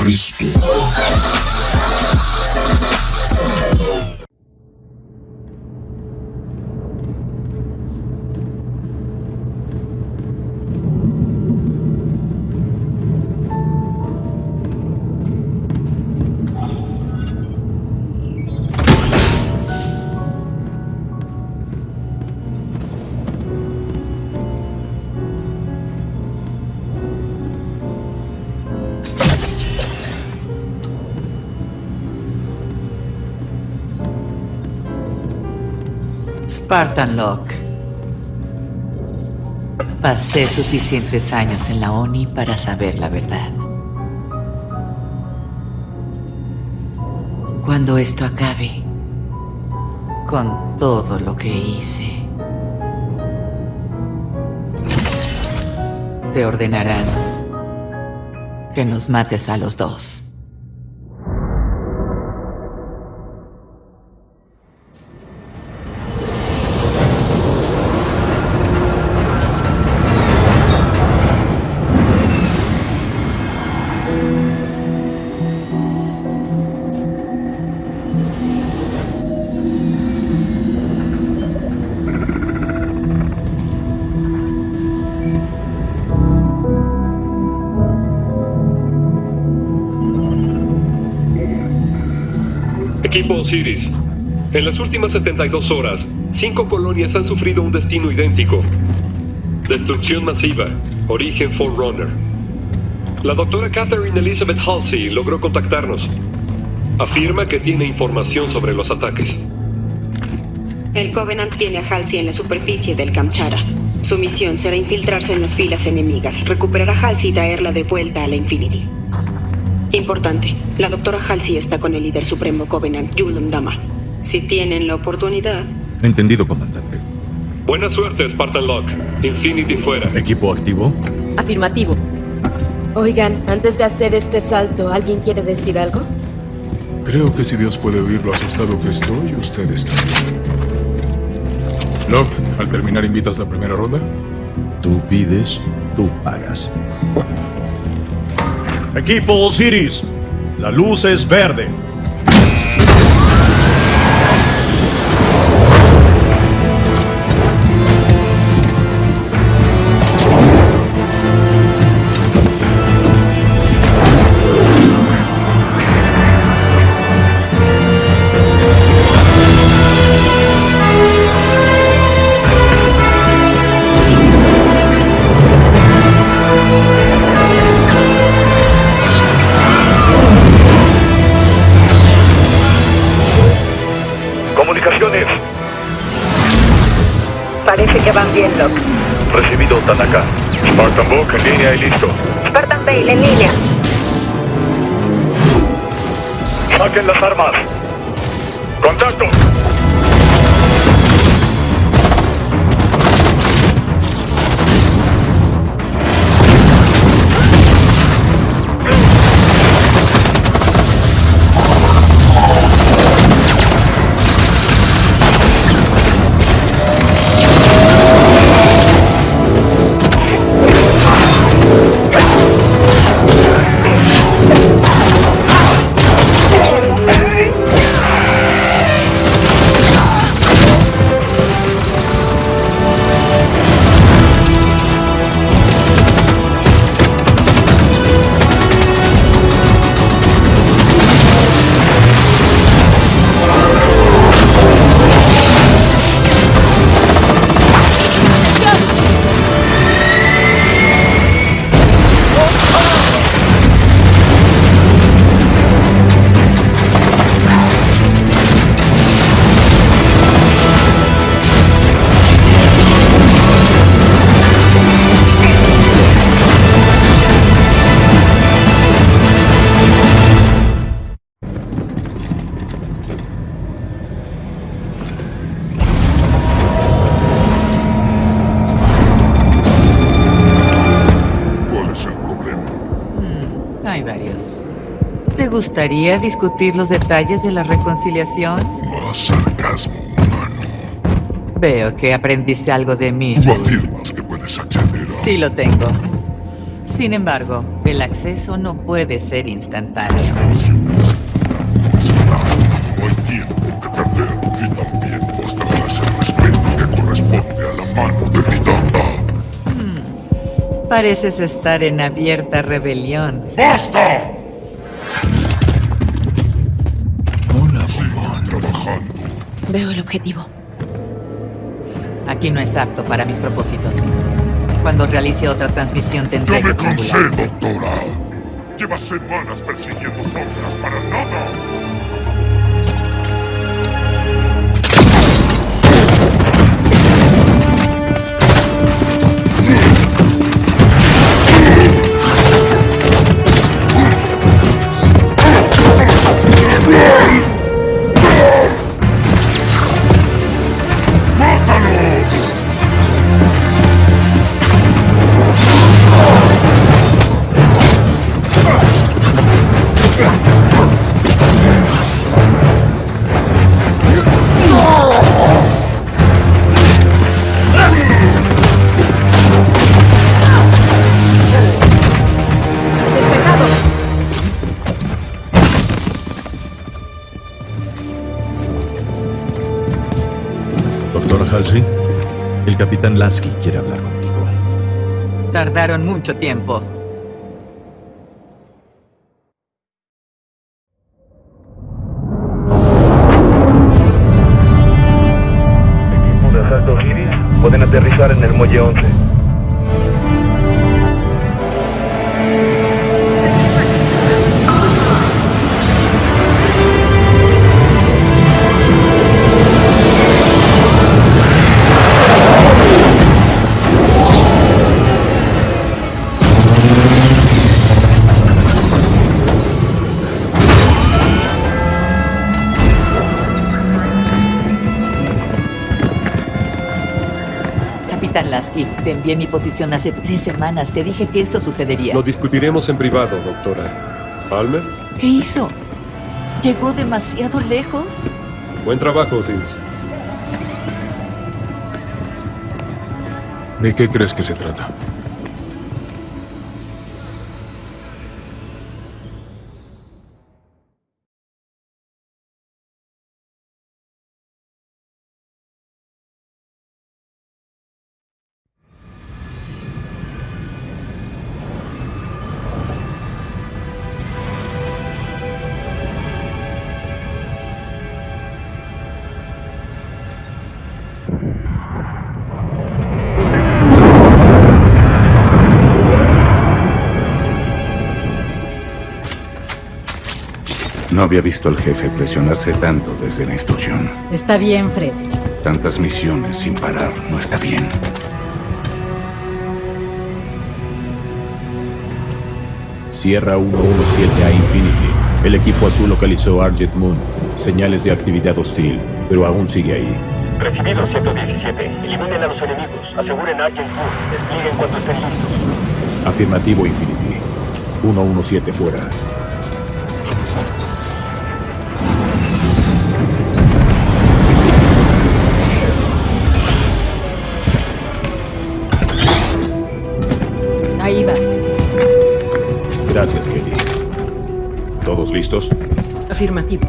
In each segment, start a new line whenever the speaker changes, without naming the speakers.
Cristo.
Spartan Locke. Pasé suficientes años en la ONI para saber la verdad. Cuando esto acabe, con todo lo que hice, te ordenarán que nos mates a los dos.
Equipo Osiris. En las últimas 72 horas, cinco colonias han sufrido un destino idéntico. Destrucción masiva. Origen Forerunner. La doctora Catherine Elizabeth Halsey logró contactarnos. Afirma que tiene información sobre los ataques.
El Covenant tiene a Halsey en la superficie del Kamchara. Su misión será infiltrarse en las filas enemigas, recuperar a Halsey y traerla de vuelta a la Infinity. Importante, la doctora Halsey está con el líder supremo Covenant, Yulun Dama. Si tienen la oportunidad...
Entendido, comandante.
Buena suerte, Spartan Locke. Infinity fuera.
¿Equipo activo?
Afirmativo. Oigan, antes de hacer este salto, ¿alguien quiere decir algo?
Creo que si Dios puede oír lo asustado que estoy, ustedes también. Locke, al terminar invitas la primera ronda.
Tú pides, tú pagas. Equipo Osiris, la luz es verde.
Las armas.
Gustaría discutir los detalles de la reconciliación?
Más sarcasmo humano.
Veo que aprendiste algo de mí.
Tú afirmas que puedes acceder a...
Sí lo tengo. Sin embargo, el acceso no puede ser instantáneo.
No hay tiempo que perder y también mostrarás el respeto que corresponde a la mano del titán.
Pareces estar en abierta rebelión.
¡Basta!
Veo el objetivo.
Aquí no es apto para mis propósitos. Cuando realice otra transmisión tendré
Ya me
que
cansé, doctora. Lleva semanas persiguiendo sombras para nada.
Lasky quiere hablar contigo.
Tardaron mucho tiempo. Capitán Lasky, te envié mi posición hace tres semanas. Te dije que esto sucedería.
Lo discutiremos en privado, doctora. ¿Palmer?
¿Qué hizo? ¿Llegó demasiado lejos?
Buen trabajo, Osiris.
¿De qué crees que se trata?
No había visto al jefe presionarse tanto desde la instrucción.
Está bien, Fred.
Tantas misiones sin parar no está bien.
Sierra 117 a Infinity. El equipo azul localizó Argent Moon. Señales de actividad hostil, pero aún sigue ahí.
Recibido 117. Eliminen a los enemigos. Aseguren a Agent Moon. Desplieguen cuando estén listos.
Afirmativo Infinity. 117 fuera. ¿Todos listos?
Afirmativo.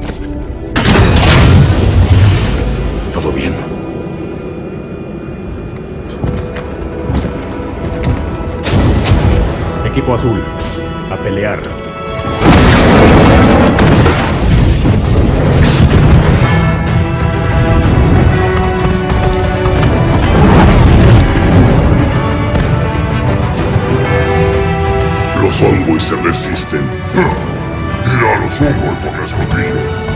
¿Todo bien?
Equipo azul. A pelear.
Los Ongoy se resisten. Ongoy por la escotilla.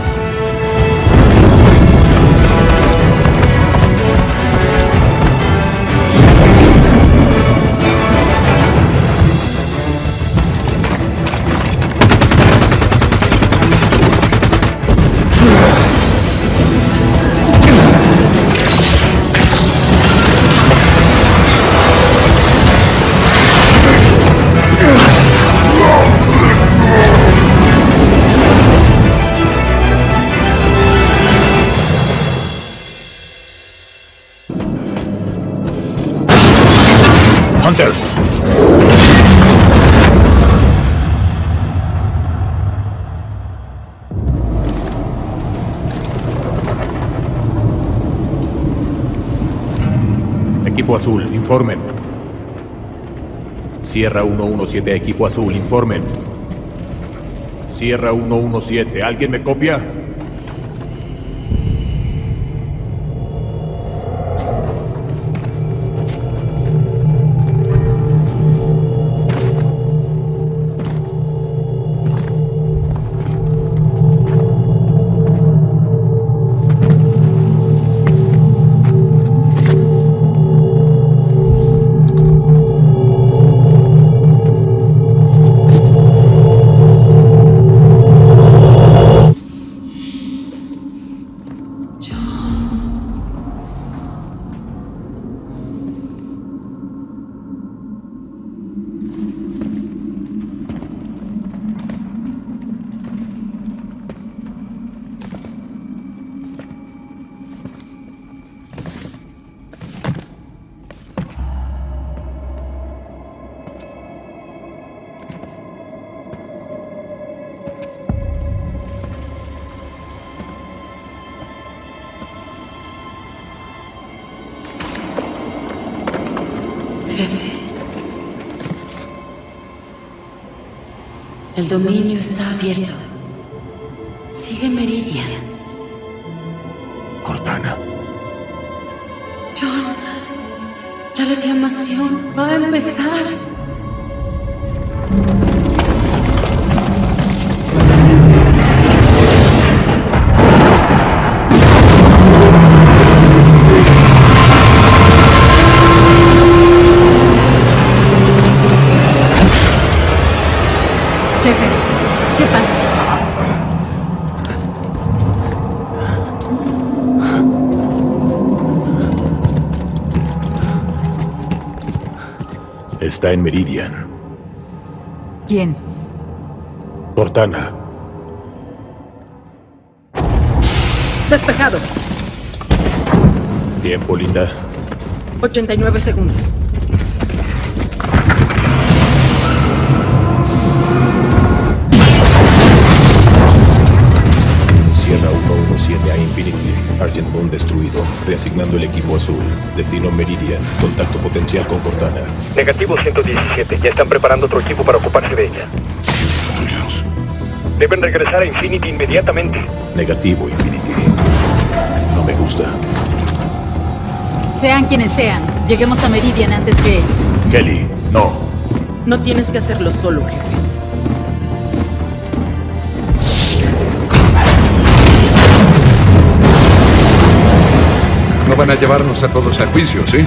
Equipo Azul, informen. Sierra 117, Equipo Azul, informen. Sierra 117, ¿alguien me copia?
Jefe. El dominio está abierto.
Está en Meridian.
¿Quién?
Cortana.
Despejado.
Tiempo, linda.
89 segundos.
El equipo azul. Destino Meridian. Contacto potencial con Cortana.
Negativo 117. Ya están preparando otro equipo para ocuparse de ella. Deben regresar a Infinity inmediatamente.
Negativo, Infinity. No me gusta.
Sean quienes sean, lleguemos a Meridian antes que ellos.
Kelly, no.
No tienes que hacerlo solo, jefe.
Van a llevarnos a todos a juicio, ¿sí?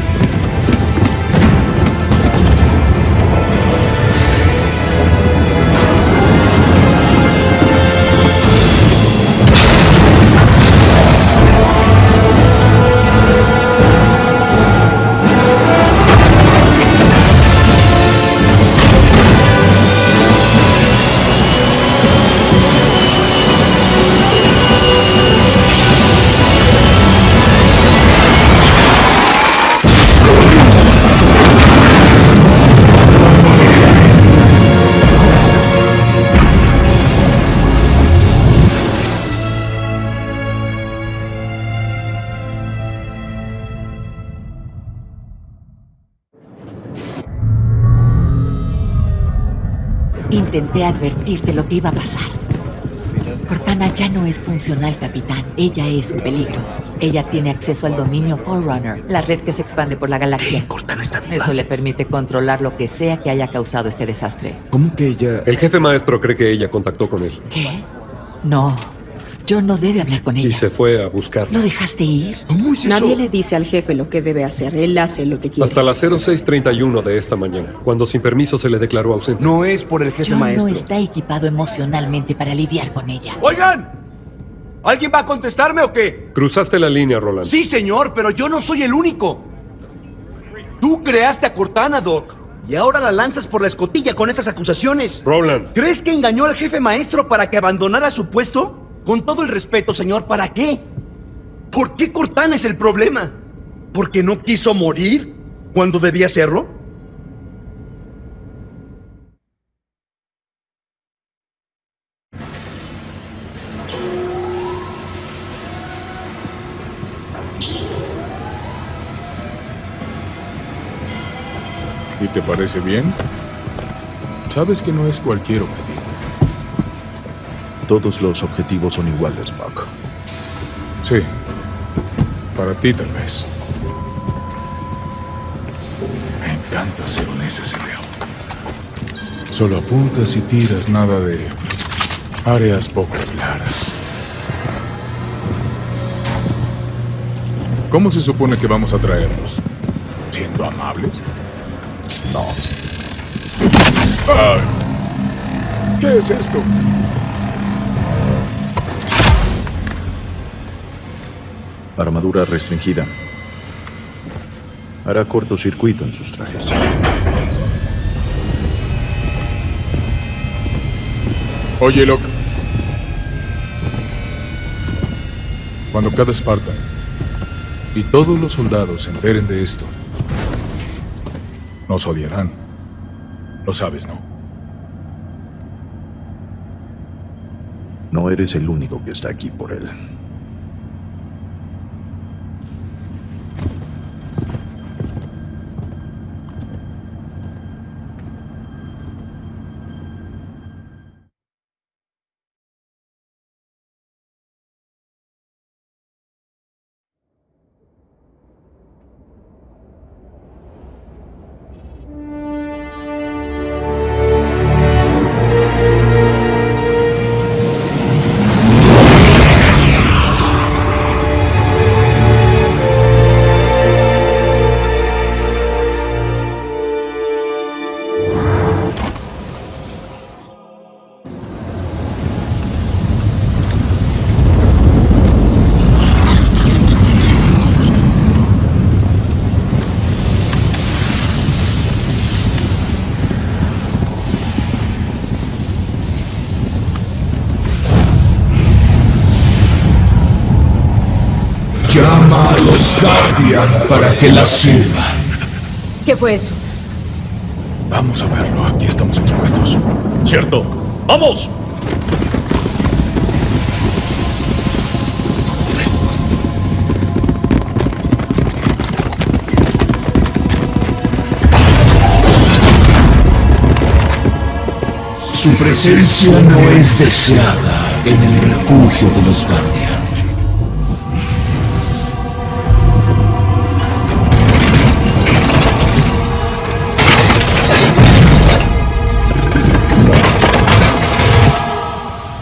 Intenté advertirte lo que iba a pasar. Cortana ya no es funcional, capitán. Ella es un peligro. Ella tiene acceso al dominio Forerunner, la red que se expande por la galaxia.
Cortana está viva.
Eso le permite controlar lo que sea que haya causado este desastre.
¿Cómo que ella...?
El jefe maestro cree que ella contactó con él
¿Qué? No. John no debe hablar con
y
ella.
se fue a buscarla.
¿Lo dejaste ir?
¿Cómo es eso?
Nadie le dice al jefe lo que debe hacer. Él hace lo que quiere.
Hasta las 0631 de esta mañana, cuando sin permiso se le declaró ausente.
No es por el jefe
John
maestro.
no está equipado emocionalmente para lidiar con ella.
¡Oigan! ¿Alguien va a contestarme o qué?
Cruzaste la línea, Roland.
Sí, señor, pero yo no soy el único. Tú creaste a Cortana, Doc. Y ahora la lanzas por la escotilla con esas acusaciones.
Roland.
¿Crees que engañó al jefe maestro para que abandonara su puesto? Con todo el respeto, señor, ¿para qué? ¿Por qué Cortana es el problema? ¿Porque no quiso morir cuando debía hacerlo?
¿Y te parece bien? Sabes que no es cualquier objetivo.
Todos los objetivos son iguales, Spock.
Sí. Para ti, tal vez. Me encanta ser un SSBO. Solo apuntas y tiras nada de áreas poco claras. ¿Cómo se supone que vamos a traerlos? ¿Siendo amables?
No.
¿Qué es esto?
Armadura restringida. Hará cortocircuito en sus trajes.
Oye, Locke. Cuando cada Spartan y todos los soldados se enteren de esto, nos odiarán. Lo sabes, ¿no?
No eres el único que está aquí por él.
Para que la sirvan.
¿Qué fue eso?
Vamos a verlo. Aquí estamos expuestos.
¡Cierto! ¡Vamos!
Su presencia no es deseada en el refugio de los Guardian.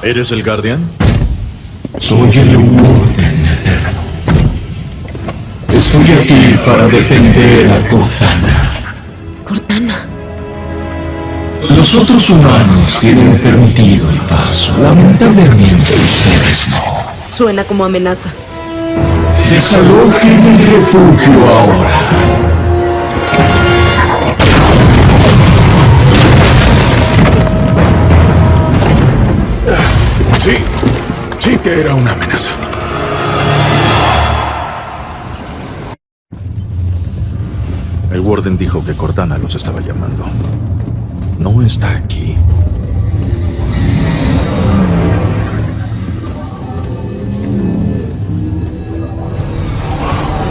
¿Eres el Guardian?
Soy el Orden Eterno. Estoy aquí para defender a Cortana.
Cortana.
Los otros humanos tienen permitido el paso. Lamentablemente ustedes no.
Suena como amenaza.
Desalojen el refugio ahora.
Sí, sí que era una amenaza.
El Warden dijo que Cortana los estaba llamando. No está aquí.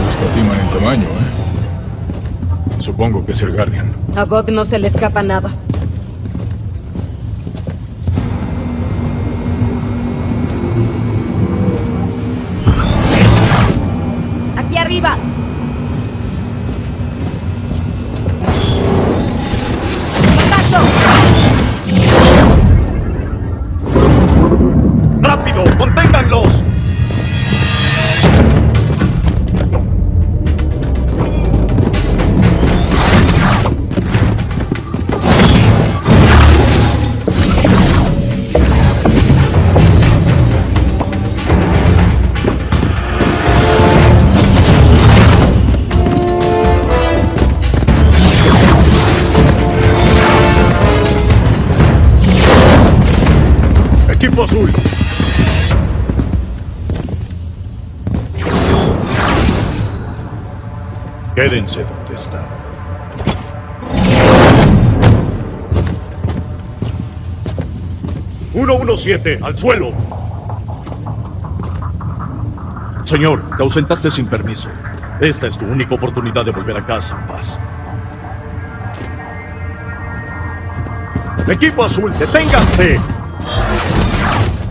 No escatiman en tamaño, ¿eh? Supongo que es el Guardian.
A Bog no se le escapa nada.
Equipo azul. Quédense donde están. ¡117! ¡Al suelo! Señor, te ausentaste sin permiso. Esta es tu única oportunidad de volver a casa en paz.
Equipo azul, deténganse.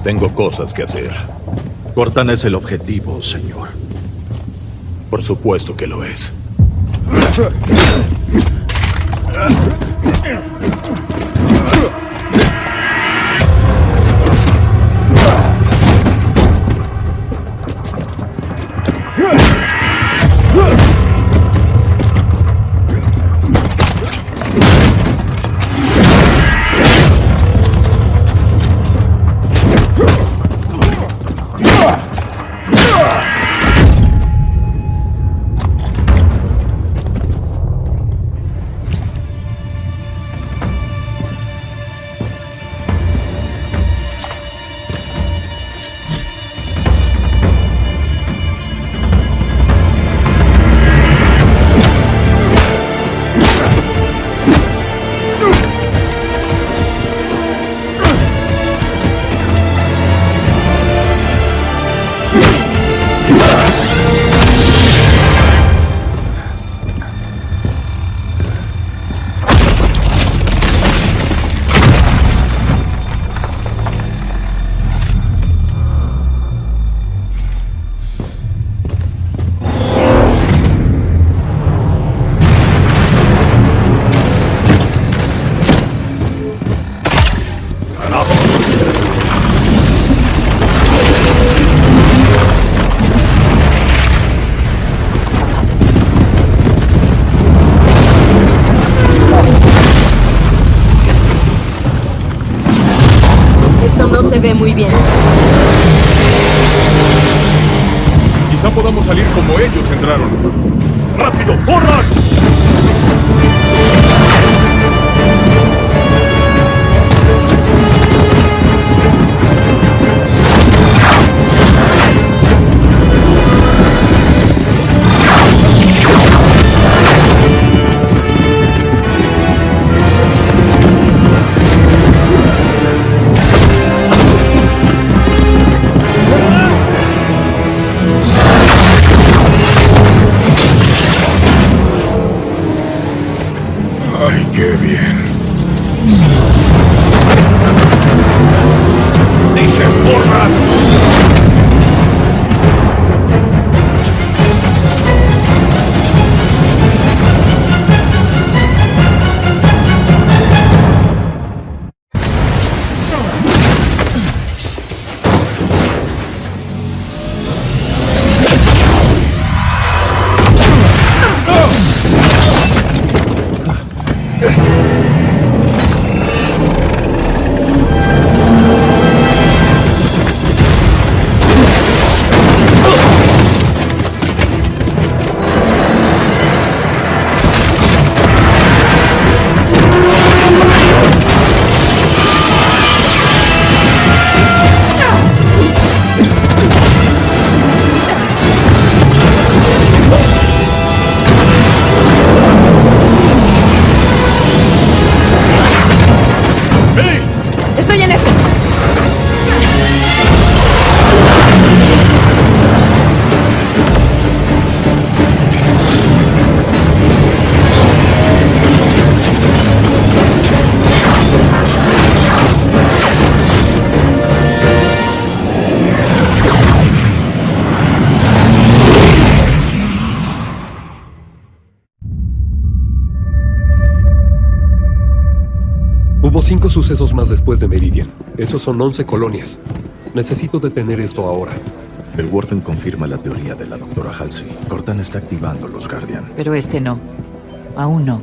Tengo cosas que hacer. Cortana es el objetivo, señor.
Por supuesto que lo es.
Sucesos más después de Meridian. Esos son 11 colonias. Necesito detener esto ahora.
El Warden confirma la teoría de la doctora Halsey. Cortana está activando los Guardian.
Pero este no. Aún no.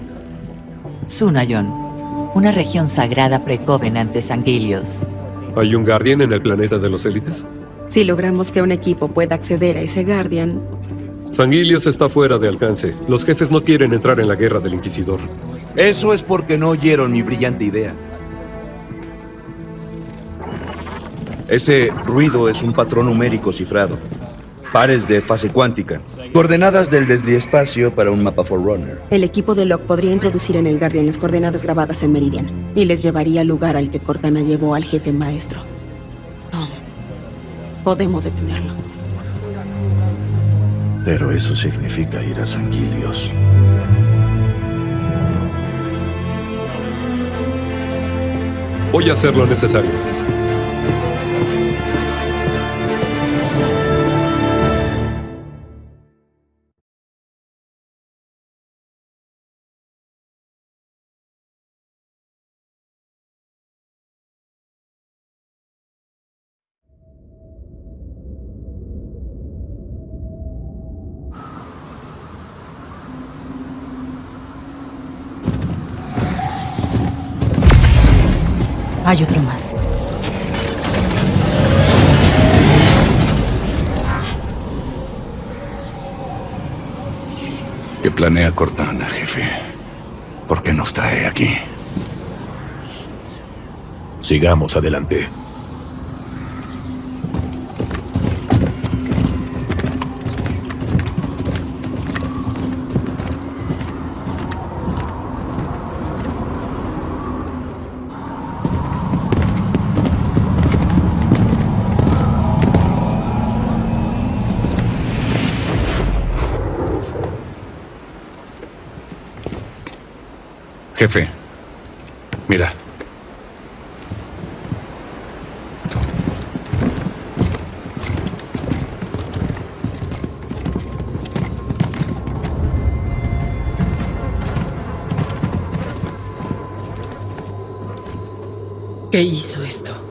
Sunayon. Una región sagrada pre-Covenant de Sangilios.
¿Hay un Guardian en el planeta de los élites?
Si logramos que un equipo pueda acceder a ese Guardian,
Sanguilios está fuera de alcance. Los jefes no quieren entrar en la guerra del Inquisidor.
Eso es porque no oyeron mi brillante idea. Ese ruido es un patrón numérico cifrado. Pares de fase cuántica. Coordenadas del desliespacio para un mapa Forerunner.
el equipo de Locke podría introducir en el Guardian las coordenadas grabadas en Meridian y les llevaría al lugar al que Cortana llevó al jefe maestro. Tom, podemos detenerlo.
Pero eso significa ir a Sanguilios.
Voy a hacer lo necesario.
Hay otro más.
¿Qué planea Cortana, jefe? ¿Por qué nos trae aquí?
Sigamos adelante.
Jefe, mira.
¿Qué hizo esto?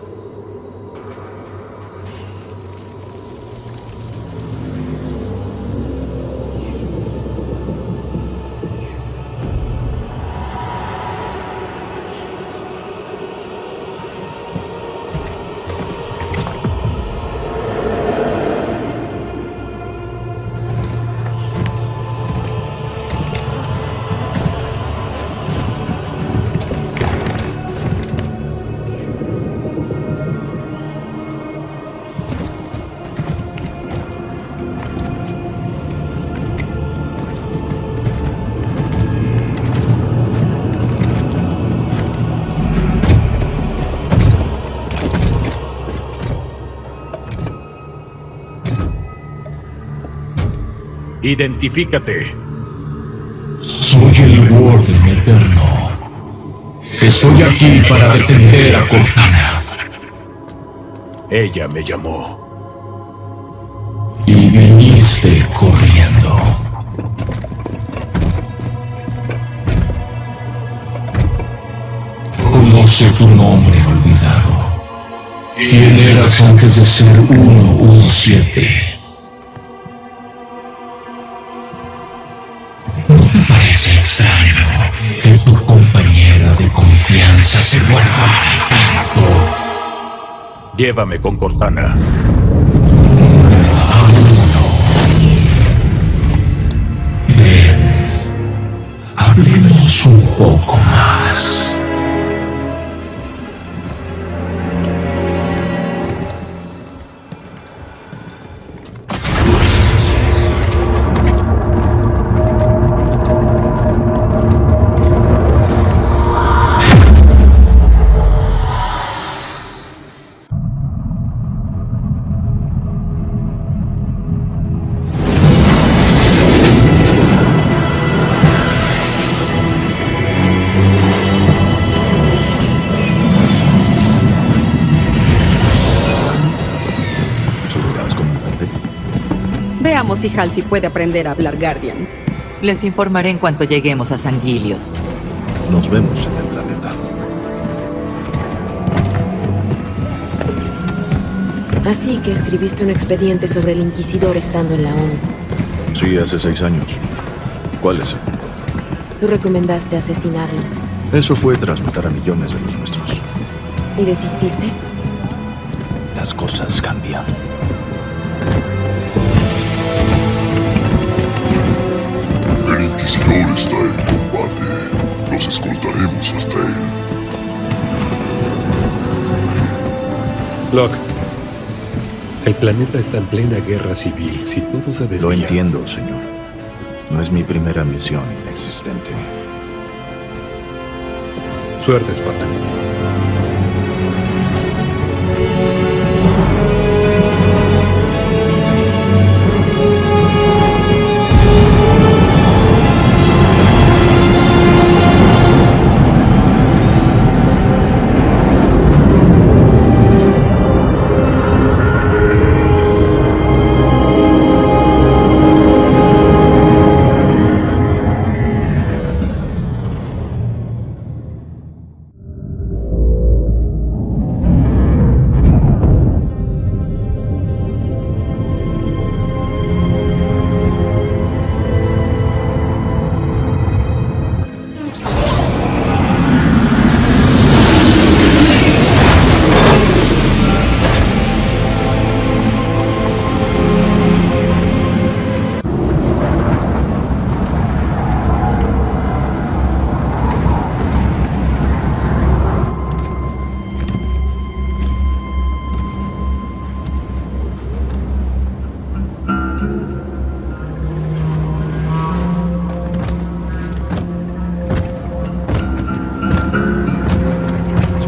Identifícate.
Soy el Warden Eterno. Estoy aquí para defender a Cortana.
Ella me llamó.
Y viniste corriendo. Conoce tu nombre olvidado. ¿Quién eras antes de ser 117? Extraño que tu compañera de confianza se vuelva tanto?
Llévame con Cortana.
Hablemos un poco más.
Halsey puede aprender a hablar Guardian.
Les informaré en cuanto lleguemos a Sanguilios.
Nos vemos en el planeta.
Así que escribiste un expediente sobre el Inquisidor estando en la ONU.
Sí, hace seis años. ¿Cuál es el punto?
Tú recomendaste asesinarlo.
Eso fue tras matar a millones de los nuestros.
¿Y desististe?
Locke, el planeta está en plena guerra civil. Si todo se desvía...
Lo entiendo, señor. No es mi primera misión inexistente.
Suerte, Spartan.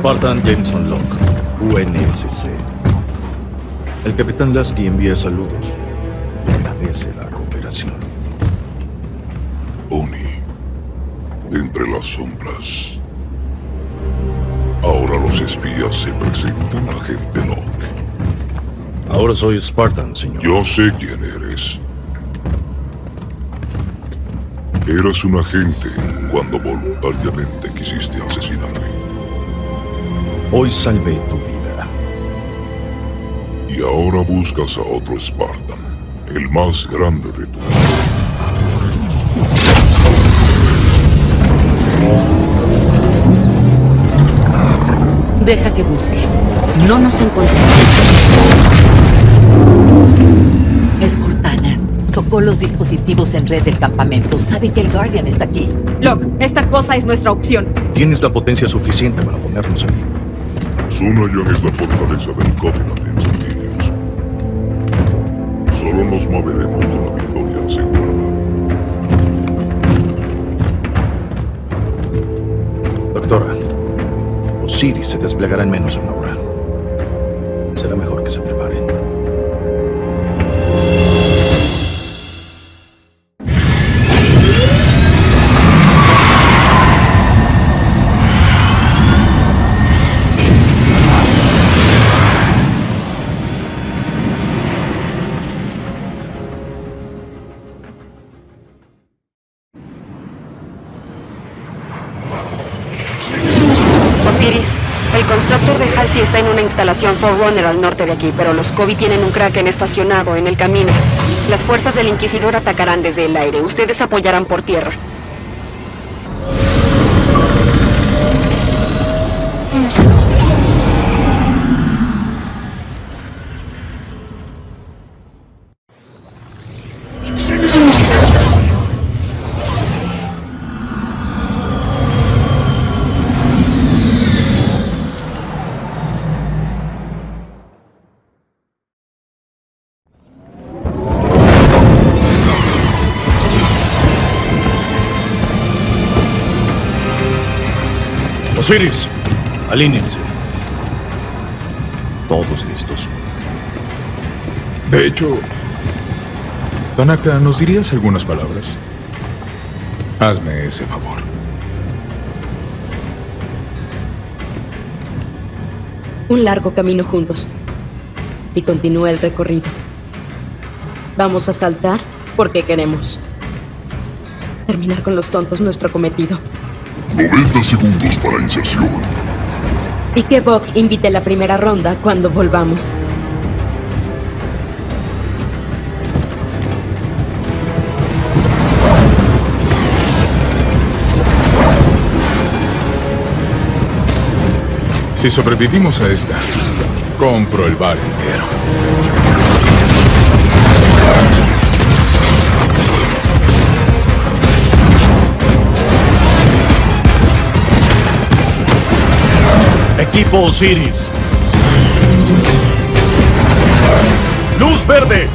Spartan Jameson Locke, UNSC. El capitán Lasky envía saludos y agradece la cooperación.
Oni, de entre las sombras. Ahora los espías se presentan a gente Locke.
Ahora soy Spartan, señor.
Yo sé quién eres. Eras un agente cuando voluntariamente.
Hoy salvé tu vida.
Y ahora buscas a otro Spartan, el más grande de tu
Deja que busque. No nos encontramos. Es Cortana. Tocó los dispositivos en red del campamento. Sabe que el Guardian está aquí.
Locke, esta cosa es nuestra opción.
Tienes la potencia suficiente para ponernos ahí.
Sunayan es la fortaleza del Covenant en Sanguíneos. Solo nos moveremos con la victoria asegurada.
Doctora, Osiris se desplegará en menos de una hora.
Instalación Forerunner al norte de aquí, pero los Kobe tienen un Kraken estacionado en el camino. Las fuerzas del Inquisidor atacarán desde el aire. Ustedes apoyarán por tierra.
Osiris, alínense. Todos listos.
De hecho, Tanaka, ¿nos dirías algunas palabras? Hazme ese favor.
Un largo camino juntos. Y continúa el recorrido. Vamos a saltar porque queremos. Terminar con los tontos nuestro cometido.
90 segundos para inserción.
Y que Buck invite la primera ronda cuando volvamos.
Si sobrevivimos a esta, compro el bar entero.
Equipo Osiris. Luz verde.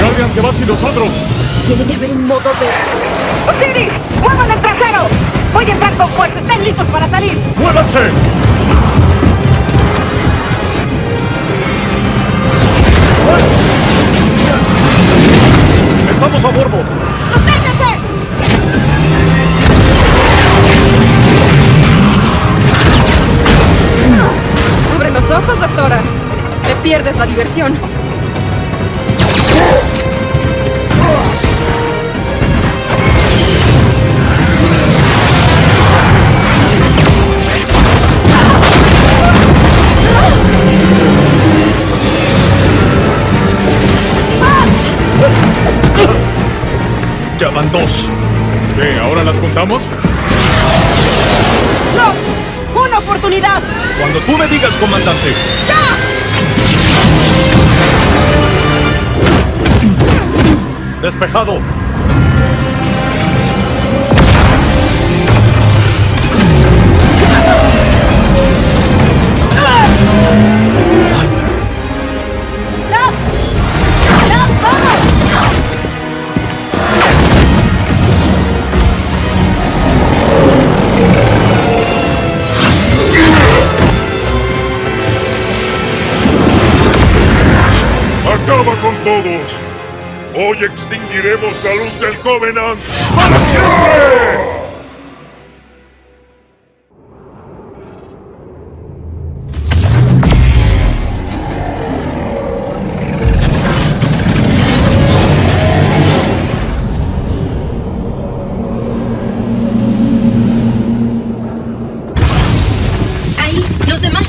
Guardian se va sin nosotros.
Tiene que haber un modo de...
¡Osiris! ¡Muevan el trasero! ¡Voy a entrar con fuerza! ¡Estén listos para salir!
¡Muévanse! Ya van dos.
¿Qué? ¿Ahora las contamos?
¡No! ¡Una oportunidad!
Cuando tú me digas, comandante. Despejado.
Extinguiremos la luz del Covenant para siempre.
Ahí, los demás.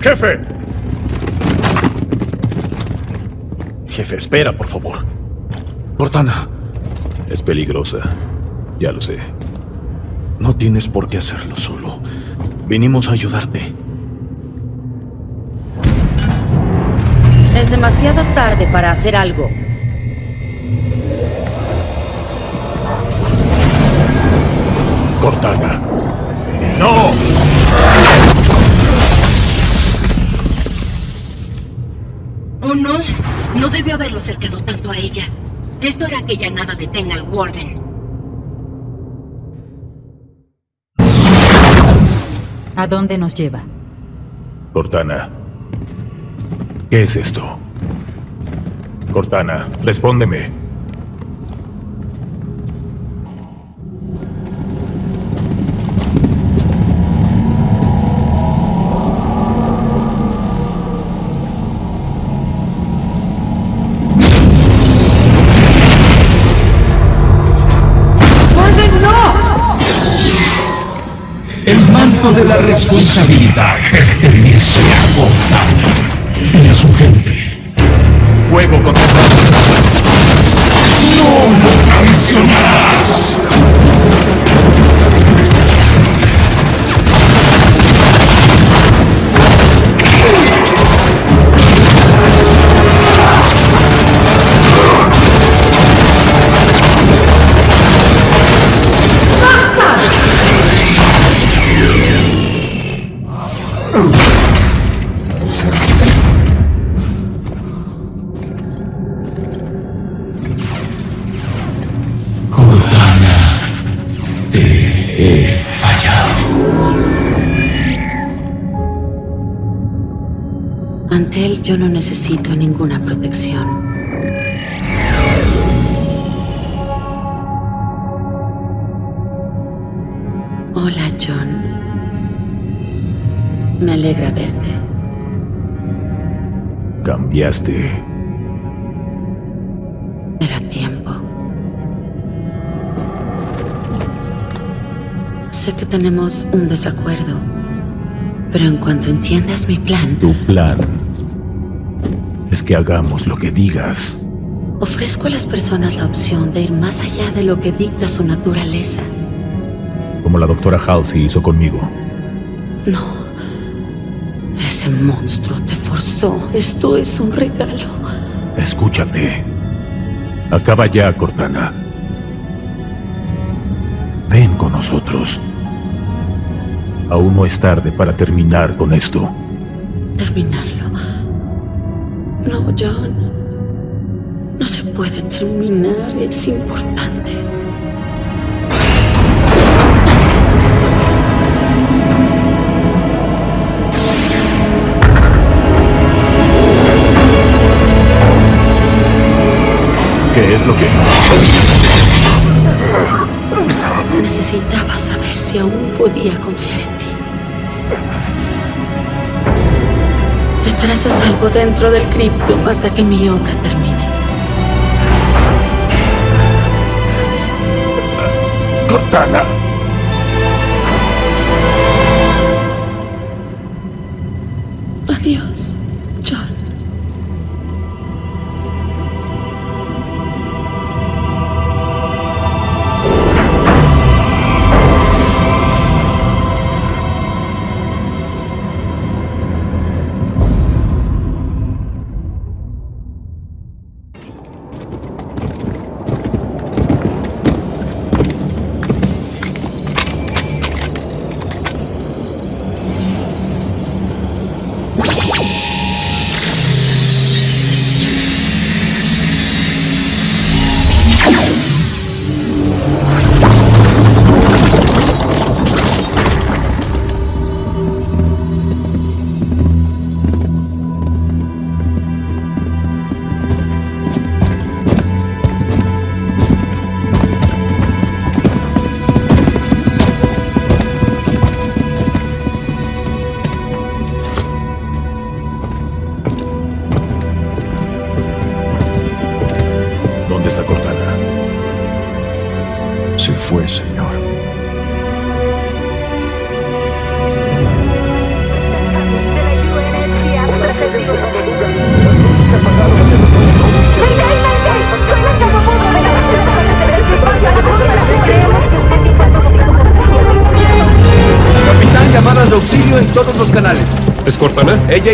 ¡Jefe!
Jefe, espera, por favor. Cortana.
Es peligrosa. Ya lo sé.
No tienes por qué hacerlo solo. Vinimos a ayudarte.
Es demasiado tarde para hacer algo.
Cortana. ¡No!
Oh, no. No debió haberlo acercado tanto a ella. Esto hará que ya nada detenga al Warden.
¿A dónde nos lleva?
Cortana. ¿Qué es esto? Cortana, respóndeme.
El manto de la responsabilidad pertenece a Cortana y a su gente.
Fuego contra
¡No lo traicionarás!
Era tiempo. Sé que tenemos un desacuerdo, pero en cuanto entiendas mi plan,
Tu plan es que hagamos lo que digas.
ofrezco a las personas la opción de ir más allá de lo que dicta su naturaleza.
Como la doctora Halsey hizo conmigo.
No. Ese monstruo te forzó. Esto es un regalo.
Escúchate. Acaba ya, Cortana. Ven con nosotros. Aún no es tarde para terminar con esto.
Terminarlo. No, John. No se puede terminar. Es importante.
¿Qué es lo que...?
Necesitaba saber si aún podía confiar en ti. Estarás a salvo dentro del criptum hasta que mi obra termine.
Cortana.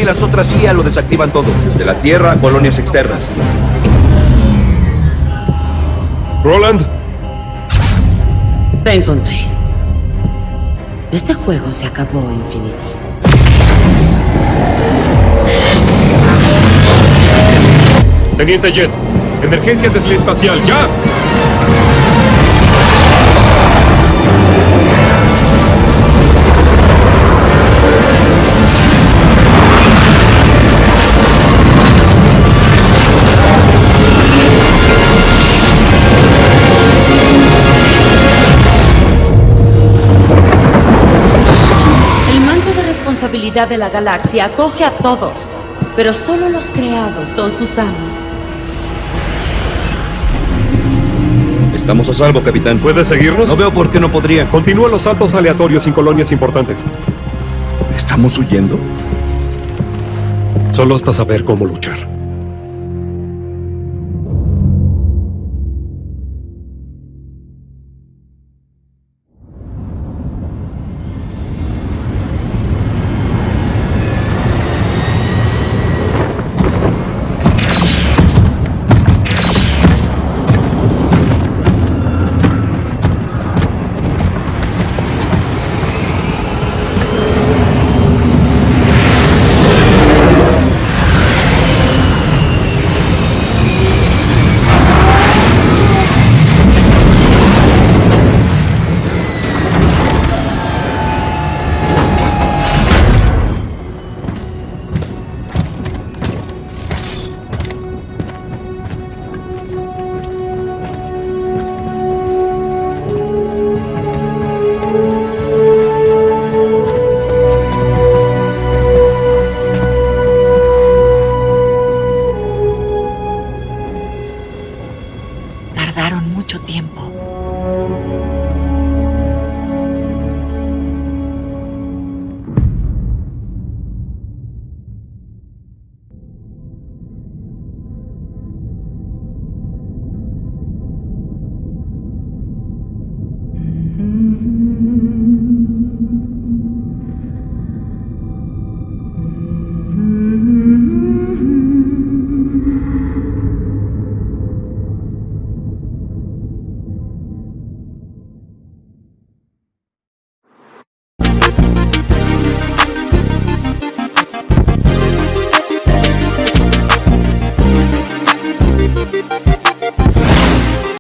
Las otras CIA lo desactivan todo, desde la Tierra a colonias externas.
Roland,
Te encontré. Este juego se acabó, Infinity.
Teniente Jet, emergencia espacial, ya.
De la galaxia acoge a todos, pero solo los creados son sus amos.
Estamos a salvo, capitán.
¿Puede seguirnos?
No veo por qué no podría.
Continúa los saltos aleatorios sin colonias importantes.
¿Estamos huyendo?
Solo hasta saber cómo luchar.